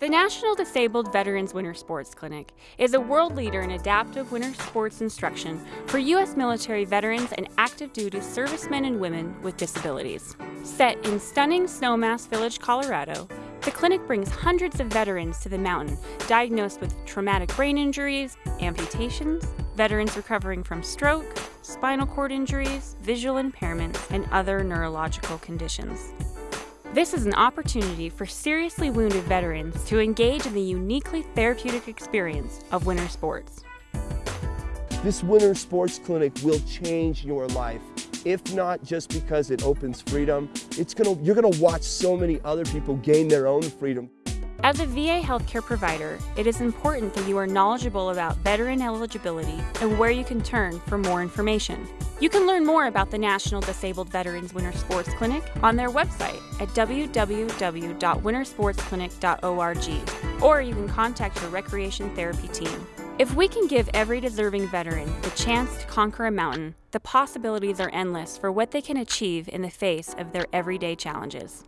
The National Disabled Veterans Winter Sports Clinic is a world leader in adaptive winter sports instruction for U.S. military veterans and active duty servicemen and women with disabilities. Set in stunning Snowmass Village, Colorado, the clinic brings hundreds of veterans to the mountain diagnosed with traumatic brain injuries, amputations, veterans recovering from stroke, spinal cord injuries, visual impairments, and other neurological conditions. This is an opportunity for seriously wounded veterans to engage in the uniquely therapeutic experience of winter sports. This winter sports clinic will change your life. If not just because it opens freedom, it's gonna, you're gonna watch so many other people gain their own freedom. As a VA healthcare provider, it is important that you are knowledgeable about veteran eligibility and where you can turn for more information. You can learn more about the National Disabled Veterans Winter Sports Clinic on their website at www.wintersportsclinic.org, or you can contact your recreation therapy team. If we can give every deserving veteran the chance to conquer a mountain, the possibilities are endless for what they can achieve in the face of their everyday challenges.